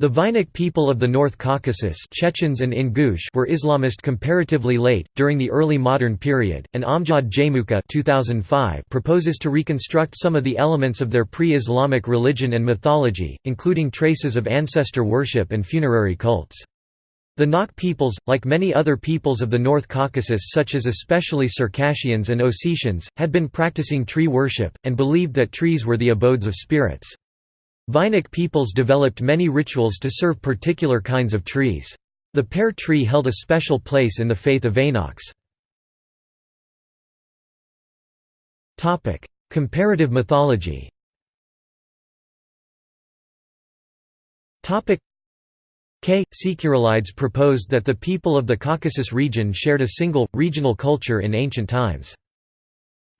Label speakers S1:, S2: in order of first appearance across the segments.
S1: The Vainakh people of the North Caucasus Chechens and Ingush were Islamist comparatively late, during the early modern period, and Amjad Jaimoukha 2005 proposes to reconstruct some of the elements of their pre-Islamic religion and mythology, including traces of ancestor worship and funerary cults. The Nakh peoples, like many other peoples of the North Caucasus such as especially Circassians and Ossetians, had been practicing tree worship, and believed that trees were the abodes of spirits. Vainakh peoples developed many rituals to serve particular kinds of trees. The pear tree held a special place in the faith of Vainakhs. Comparative mythology K. Sikharulidze proposed that the people of the Caucasus region shared a single, regional culture in ancient times.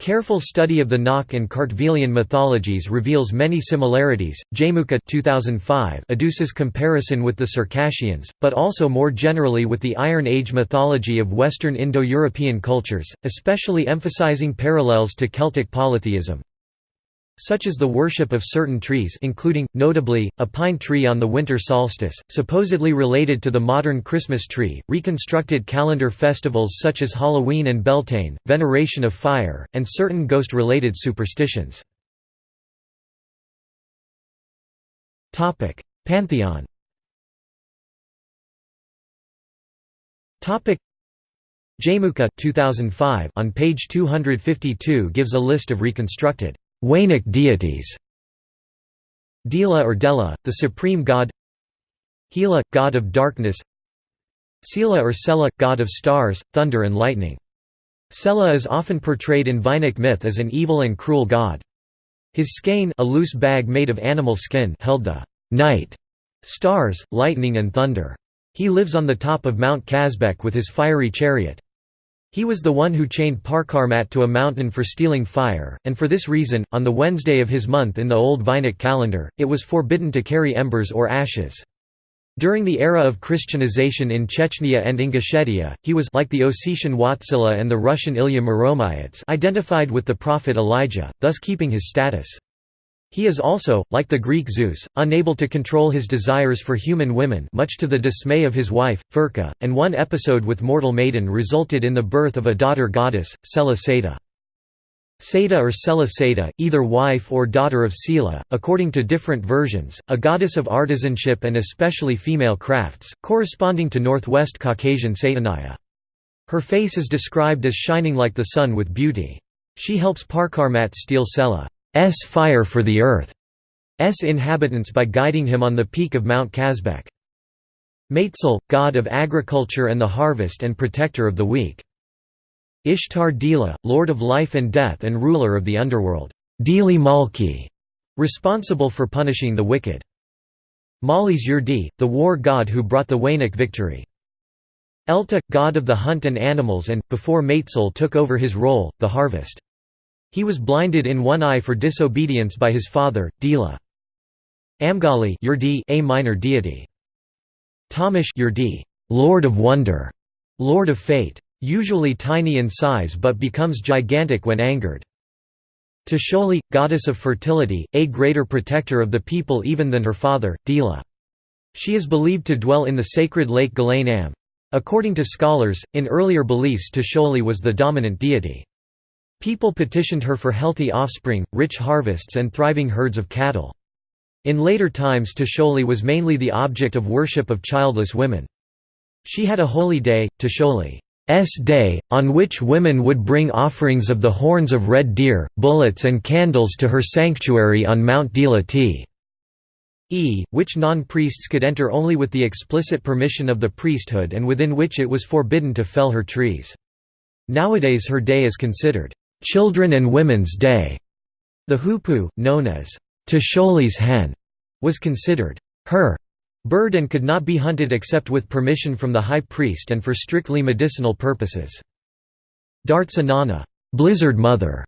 S1: Careful study of the Nakh and Kartvelian mythologies reveals many similarities. Jaimoukha 2005 adduces comparison with the Circassians, but also more generally with the Iron Age mythology of Western Indo-European cultures, especially emphasizing parallels to Celtic polytheism such as the worship of certain trees including, notably, a pine tree on the winter solstice, supposedly related to the modern Christmas tree, reconstructed calendar festivals such as Halloween and Beltane, veneration of fire, and certain ghost-related superstitions. Pantheon Jaimoukha 2005 on page 252 gives a list of reconstructed Vainakh deities Dila or Dela, the supreme god Hela, god of darkness Sela or Sela, god of stars, thunder and lightning. Sela is often portrayed in Vainakh myth as an evil and cruel god. His skein a loose bag made of animal skin held the night, stars, lightning and thunder. He lives on the top of Mount Kazbek with his fiery chariot. He was the one who chained Pkharmat to a mountain for stealing fire, and for this reason, on the Wednesday of his month in the old Vainakh calendar, it was forbidden to carry embers or ashes. During the era of Christianization in Chechnya and Ingushetia, he was like the Ossetian Watsila and the Russian Ilya Muromets identified with the prophet Elijah, thus keeping his status. He is also, like the Greek Zeus, unable to control his desires for human women much to the dismay of his wife, Furka, and one episode with mortal maiden resulted in the birth of a daughter goddess, Sela Seda. Or Sela either wife or daughter of Sela, according to different versions, a goddess of artisanship and especially female crafts, corresponding to northwest Caucasian Satanaya. Her face is described as shining like the sun with beauty. She helps Pkharmat steal Sela. S fire for the earth S inhabitants by guiding him on the peak of Mount Kazbek. Maitzel, god of agriculture and the harvest and protector of the weak. Ishtar Dila, lord of life and death and ruler of the underworld. Dili Malki, responsible for punishing the wicked. Malis Yurdi, the war god who brought the Vainakh victory. Elta, god of the hunt and animals and, before Maitzel took over his role, the harvest. He was blinded in one eye for disobedience by his father, Dila. Amgali Yurdi a minor deity. Tamish Yurdi, Lord of Wonder, Lord of Fate. Usually tiny in size but becomes gigantic when angered. Tasholi, goddess of fertility, a greater protector of the people even than her father, Dila. She is believed to dwell in the sacred lake Galain Am. According to scholars, in earlier beliefs Tasholi was the dominant deity. People petitioned her for healthy offspring, rich harvests and thriving herds of cattle. In later times Tasholi was mainly the object of worship of childless women. She had a holy day, Tasholi's day, on which women would bring offerings of the horns of red deer, bullets and candles to her sanctuary on Mount Dila E, which non-priests could enter only with the explicit permission of the priesthood and within which it was forbidden to fell her trees. Nowadays her day is considered Children and Women's Day. The hoopoe, known as Tasholi's hen, was considered her bird and could not be hunted except with permission from the high priest and for strictly medicinal purposes. Dartsanana, blizzard mother,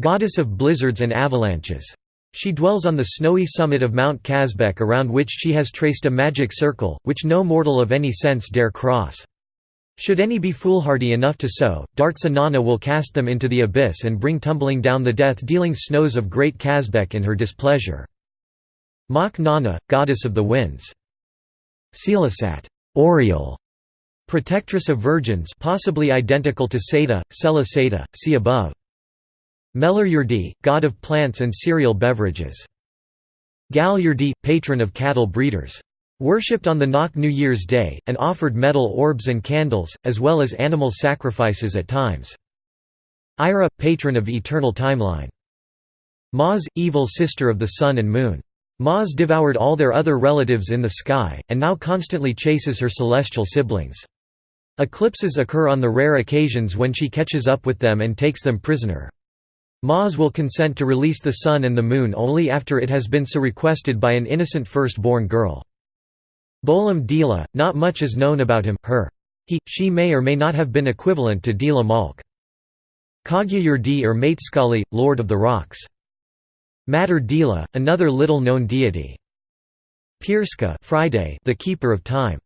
S1: goddess of blizzards and avalanches. She dwells on the snowy summit of Mount Kazbek around which she has traced a magic circle, which no mortal of any sense dare cross. Should any be foolhardy enough to sow, Dartsa Nana will cast them into the abyss and bring tumbling down the death-dealing snows of Great Kazbek in her displeasure. Mach Nana, goddess of the winds. Seelisat Oriole, protectress of virgins possibly identical to Seta, Sela Seta, see above. Melur god of plants and cereal beverages. Gal Yurdi, patron of cattle breeders. Worshipped on the Nakh New Year's Day, and offered metal orbs and candles, as well as animal sacrifices at times. Ira, patron of eternal timeline. Maz, evil sister of the sun and moon. Maz devoured all their other relatives in the sky, and now constantly chases her celestial siblings. Eclipses occur on the rare occasions when she catches up with them and takes them prisoner. Maz will consent to release the sun and the moon only after it has been so requested by an innocent first-born girl. Bolam Dila, not much is known about him, her. He, she may or may not have been equivalent to Dila Malk. Kagyayurdi or Mateskali, Lord of the Rocks. Mater Dila, another little-known deity. Pirska Friday, the keeper of time.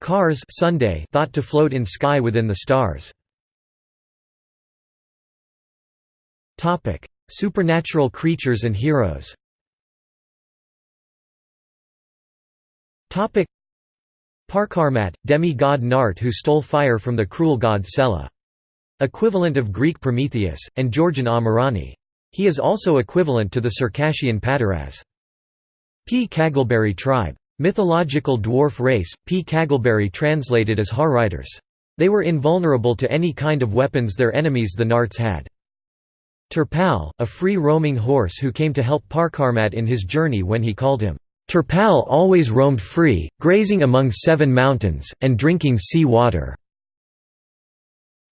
S1: Kars Sunday, thought to float in sky within the stars. Supernatural creatures and heroes. Pkharmat, demi-god Nart who stole fire from the cruel god Sela. Equivalent of Greek Prometheus, and Georgian Amirani. He is also equivalent to the Circassian Pataraz. P. Kaggleberry tribe. Mythological dwarf race, Pkhagalberi translated as Harriders. They were invulnerable to any kind of weapons their enemies the Narts had. Turpal, a free-roaming horse who came to help Pkharmat in his journey when he called him, "'Turpal always roamed free, grazing among seven mountains, and drinking sea water."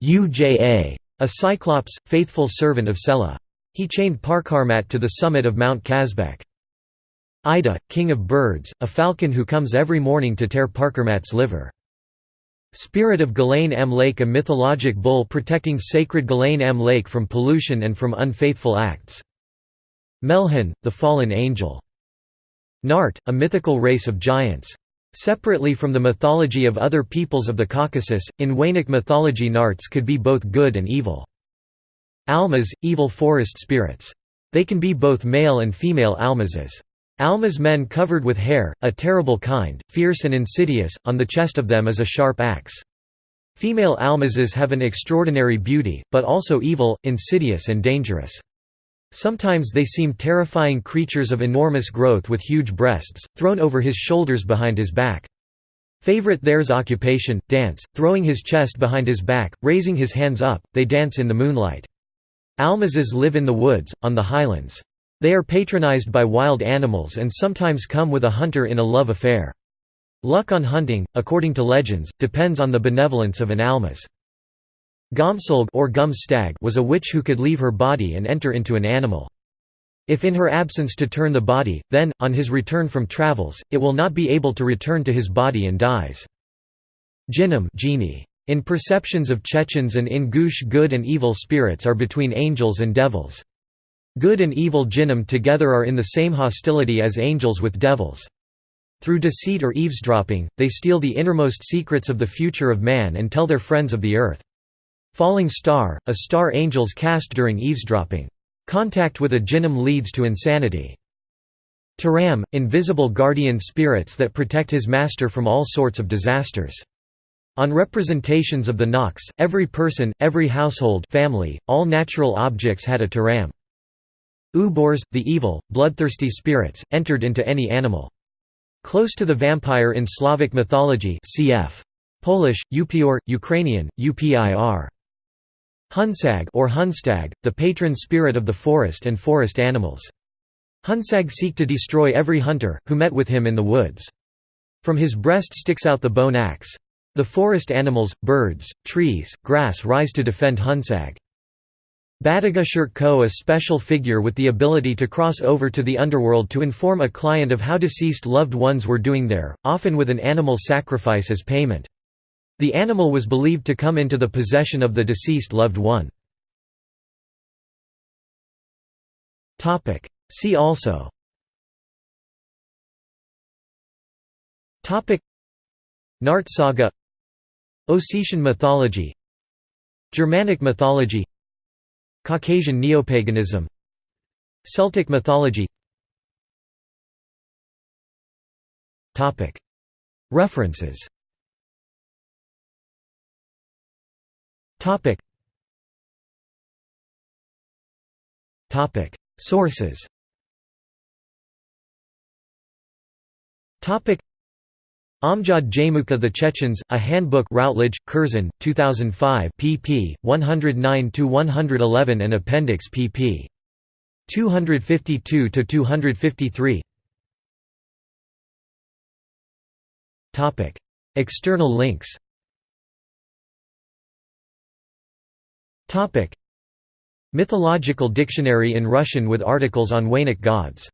S1: Uja, a cyclops, faithful servant of Sela. He chained Pkharmat to the summit of Mount Kazbek. Ida, king of birds, a falcon who comes every morning to tear Pkharmat's liver. Spirit of Ghislain Am Lake a mythologic bull protecting sacred Ghislain Am Lake from pollution and from unfaithful acts. Melhan, the fallen angel. Nart, a mythical race of giants. Separately from the mythology of other peoples of the Caucasus, in Wainic mythology Narts could be both good and evil. Almas, evil forest spirits. They can be both male and female almazes. Alma's men covered with hair, a terrible kind, fierce and insidious, on the chest of them is a sharp axe. Female almazes have an extraordinary beauty, but also evil, insidious and dangerous. Sometimes they seem terrifying creatures of enormous growth with huge breasts, thrown over his shoulders behind his back. Favorite theirs occupation, dance, throwing his chest behind his back, raising his hands up, they dance in the moonlight. Almazes live in the woods, on the highlands. They are patronized by wild animals and sometimes come with a hunter in a love affair. Luck on hunting, according to legends, depends on the benevolence of an almaz. Gomsolg or gum stag was a witch who could leave her body and enter into an animal. If in her absence to turn the body, then, on his return from travels, it will not be able to return to his body and dies. Jinnim genie. In perceptions of Chechens and Ingush good and evil spirits are between angels and devils. Good and evil jinnim together are in the same hostility as angels with devils. Through deceit or eavesdropping, they steal the innermost secrets of the future of man and tell their friends of the earth. Falling star, a star angels cast during eavesdropping. Contact with a jinnim leads to insanity. Taram, invisible guardian spirits that protect his master from all sorts of disasters. On representations of the Nox, every person, every household family, all natural objects had a taram. Ubors, the evil, bloodthirsty spirits, entered into any animal. Close to the vampire in Slavic mythology cf. Polish, Upior, Ukrainian, Upir. Hunsag or Hunstag, the patron spirit of the forest and forest animals. Hunsag seek to destroy every hunter, who met with him in the woods. From his breast sticks out the bone axe. The forest animals, birds, trees, grass rise to defend Hunsag. Badagashurt Ko a special figure with the ability to cross over to the underworld to inform a client of how deceased loved ones were doing there, often with an animal sacrifice as payment. The animal was believed to come into the possession of the deceased loved one. See also. Nart saga. Ossetian mythology. Germanic mythology. Caucasian neopaganism. Celtic mythology. References Sources Topic. Amjad Jaimoukha The Chechens, A Handbook Routledge, Curzon, 2005 pp. 109–111 and Appendix pp. 252–253 External links Mythological dictionary in Russian with articles on Wainic gods